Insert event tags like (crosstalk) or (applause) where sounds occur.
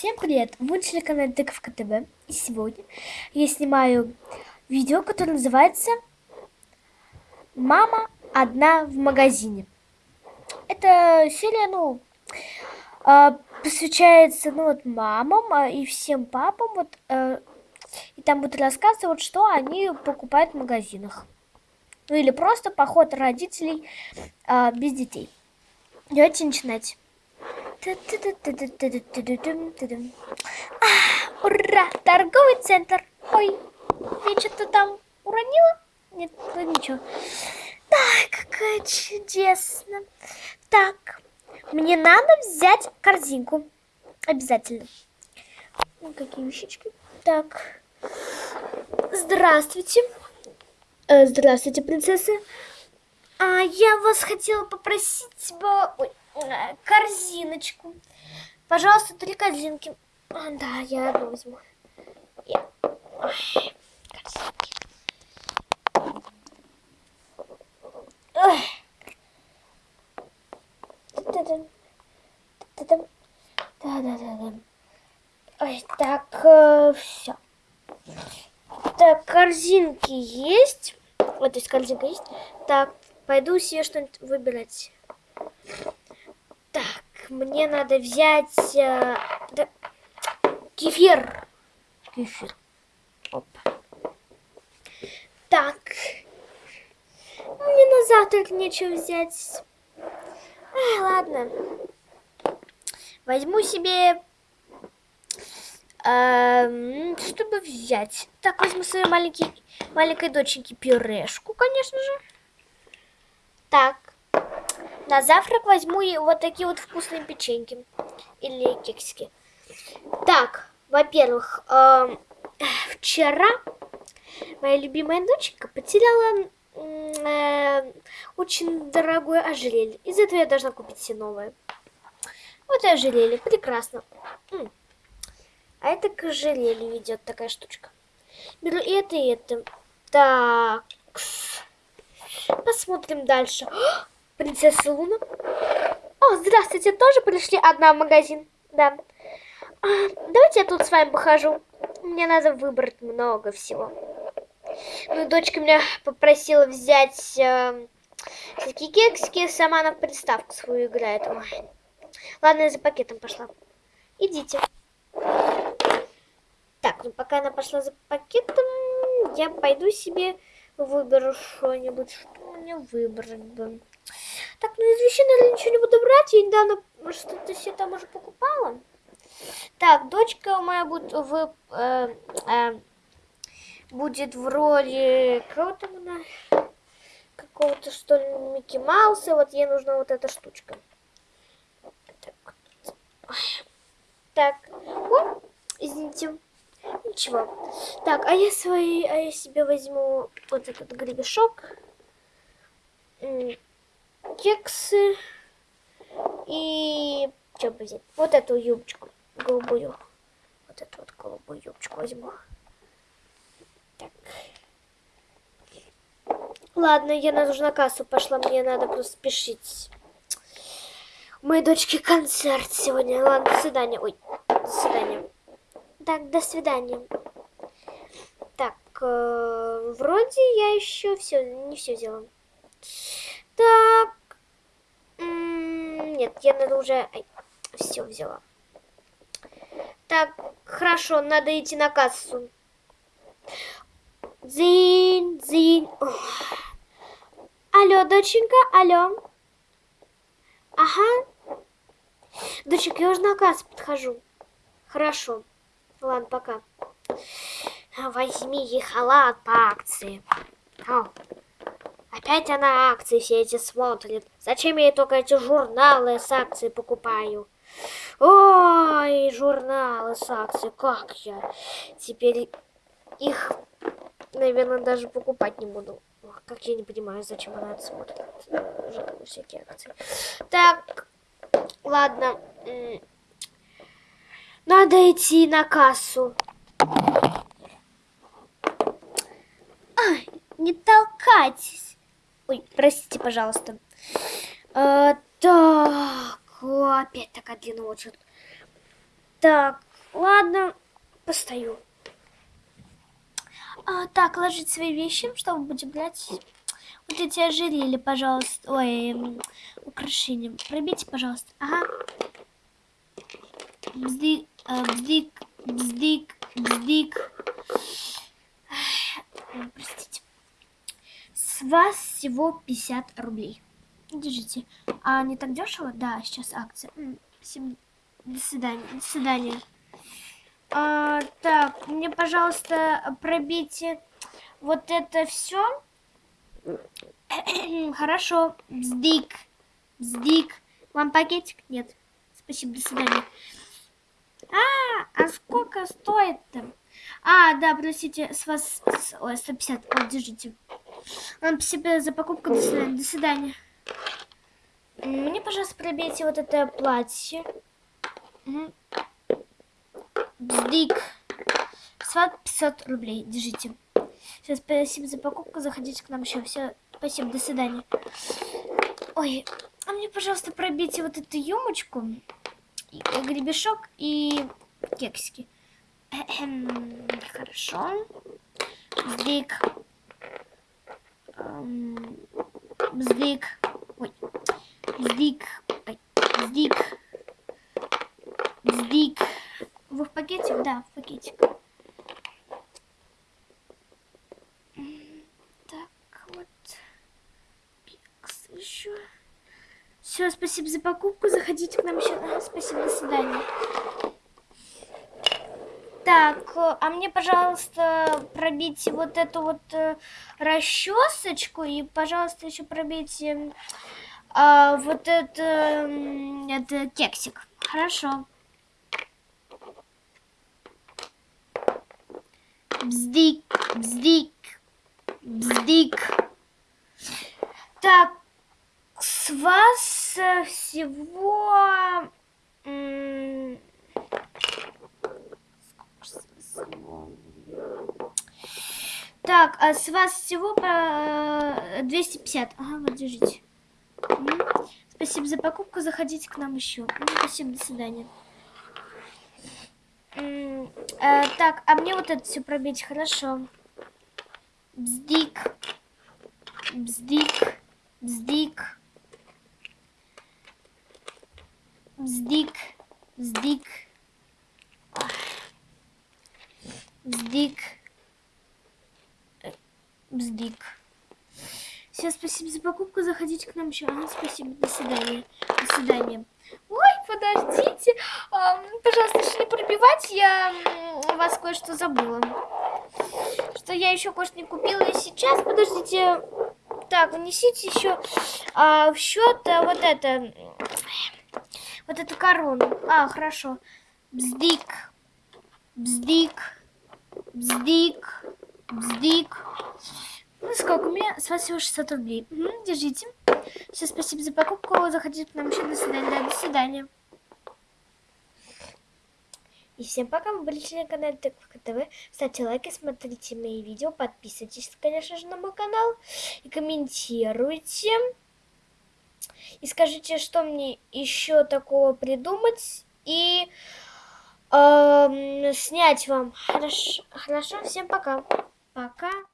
Всем привет! Вы на телеканале Тыковка ТВ. И сегодня я снимаю видео, которое называется «Мама одна в магазине». Это серия, ну, а, посвящается, ну, вот мамам а, и всем папам, вот, э, и там будут рассказывать, что они покупают в магазинах. Ну, или просто поход родителей а, без детей. Давайте начинать. А, ура! Торговый центр. Ой, я что-то там уронила? Нет, ну ничего. Да, какая чудесно. Так, мне надо взять корзинку. Обязательно. Ну, какие вещички. Так. Здравствуйте. Здравствуйте, принцесса. А я вас хотела попросить... Ой, корзиночку. Пожалуйста, три корзинки. А, да, я одну возьму. Я... Ой, корзинки. Ой. Да-да-да-да. Ой, так, э, все. Так, корзинки есть. Вот, то есть корзинка есть. Так, пойду себе что-нибудь выбирать мне надо взять э, да, кефир. Кефир. Оп. Так. Мне на завтрак нечего взять. Ай, ладно. Возьму себе... Э, чтобы взять. Так, возьму своей маленькой, маленькой доченьке пюрешку, конечно же. Так. На завтрак возьму и вот такие вот вкусные печеньки. Или кексики. Так, во-первых, э, вчера моя любимая доченька потеряла э, очень дорогое ожерелье. Из этого я должна купить все новое. Вот и ожерелье. Прекрасно. А это к ожерелью идет такая штучка. Беру и это, и это. Так. Посмотрим дальше. Принцесса Луна. О, здравствуйте, тоже пришли одна в магазин? Да. А, давайте я тут с вами похожу. Мне надо выбрать много всего. Ну, дочка меня попросила взять э, всякие кексики, сама на приставку свою играет. Ой. Ладно, я за пакетом пошла. Идите. Так, ну пока она пошла за пакетом, я пойду себе выберу что-нибудь, что мне выбрать бы. Так, ну из вещей, наверное, ничего не буду брать. Я недавно что-то все там уже покупала. Так, дочка моя будет в... Э, э, будет в роли... Кого там она? Какого-то, что ли, Микки Мауса. Вот ей нужна вот эта штучка. Так. Так. О, извините. Ничего. Так, а я свои... А я себе возьму вот этот гребешок кексы и что бы взять? Вот эту юбочку голубую. Вот эту вот голубую юбочку возьму. Так. Ладно, я на на кассу пошла, мне надо просто спешить. У моей дочки концерт сегодня. Ладно, до свидания. Ой, до свидания. Так, до свидания. Так, э, вроде я еще все, не все сделала. Так. Нет, я надо уже... Все взяла. Так, хорошо, надо идти на кассу. Дзинь, дзинь. Ох. Алло, доченька, алло. Ага. Доченька, я уже на кассу подхожу. Хорошо. Ладно, пока. Возьми ей халат по акции. О. Опять она акции все эти смотрит. Зачем я только эти журналы с акцией покупаю? Ой, журналы с акцией, как я теперь их, наверное, даже покупать не буду. Как я не понимаю, зачем она это смотрит. Журналы, всякие акции. Так, ладно. Надо идти на кассу. Ай, не толкайтесь. Ой, простите, пожалуйста. А, так, опять такая длинная очередь. Так, Ладно, постою. А, так, ложить свои вещи, что мы будем брать? Вот эти ожерелья, пожалуйста. Ой, украшения. Пробейте, пожалуйста. Ага. Бздик, э, бздик, бздик, бздик. Ой, Простите. С вас всего 50 рублей. Держите. А не так дешево? Да, сейчас акция. Всем до свидания. До свидания. А, так, мне, пожалуйста, пробейте вот это все. (clears throat) Хорошо. Бздик. Бздик. Вам пакетик? Нет. Спасибо, до свидания. А, а сколько стоит там? А, да, простите, с вас... Ой, 150. Вот, держите. Вам спасибо за покупку. До свидания. До свидания. Мне, пожалуйста, пробейте вот это платье. Мгм. Бздик. С вас 500 рублей. Держите. Все, спасибо за покупку. Заходите к нам еще. Все, спасибо, до свидания. Ой, а мне, пожалуйста, пробейте вот эту юмочку, гребешок и кексики. Эхем, Хорошо. Бздик. Эм, Бздик. Ой. Бздик. Ой. Бздик. Бздик. Вы в пакетик? Да, в пакетик. Так, вот. Кекс еще. Все, спасибо за покупку. Заходите к нам еще. Спасибо, до свидания. Так, а мне, пожалуйста, пробейте вот эту вот э, расчесочку и, пожалуйста, еще пробейте а, вот это, м, это кексик. Хорошо. Бздик, бздик, бздик. Так, с вас э, всего... м, сколько ж с вас всего? Так, а с вас всего по 250. Ага, вот держите. Спасибо за покупку. Заходите к нам еще. М, Спасибо, до свидания. Э, так, а мне вот это все пробить хорошо. Бздик. Бздик. Бздик. Бздик. Бздик. Бздик. Бздик. Все, спасибо за покупку. Заходите к нам еще. Ага, спасибо. До свидания. До свидания. Ой, подождите. Пожалуйста, не пробивать. Я вас кое-что забыла. Что я еще кое-что не купила. И сейчас, подождите. Так, внесите еще а, в счет а, вот это. Вот эту корону. А, хорошо. Бздик. Бздик. Бздик. Бздик. Ну, сколько у меня? С вас всего 600 рублей. Мгм, держите. Все, спасибо за покупку. Заходите к нам еще. До свидания. Да, до свидания. И всем пока, вы были на канале Тыковка ТВ. Ставьте лайки, смотрите мои видео, подписывайтесь, конечно же, на мой канал. И комментируйте. И скажите, что мне еще такого придумать. И эм, снять вам. Хорошо, хорошо, всем пока. Пока.